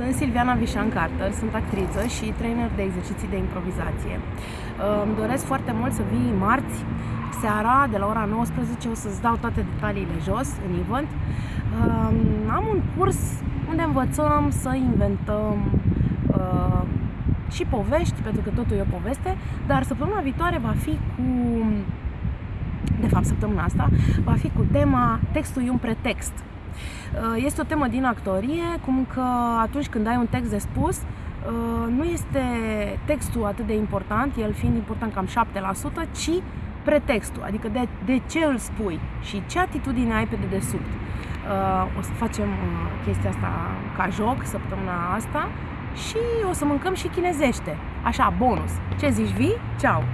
Sunt Silviana Vișan Carter, sunt actriță și trainer de exerciții de improvizație. Uh, îmi doresc foarte mult să vii marți, seara, de la ora 19, o să-ți dau toate detaliile jos, în event. Uh, am un curs unde învățăm să inventăm uh, și povești, pentru că totul e o poveste, dar săptămâna viitoare va fi cu de fapt săptămâna asta, va fi cu tema Textul e un pretext. Uh, este o temă din actorie, cum că atunci când ai un text de spus, uh, nu este textul atât de important, el fiind important cam 7%, ci pretextul, adică de, de ce îl spui și ce atitudine ai pe dedesubt. Uh, o să facem chestia asta ca joc săptămâna asta și o să mâncăm și chinezește. Așa, bonus. Ce zici, vii? Ceau!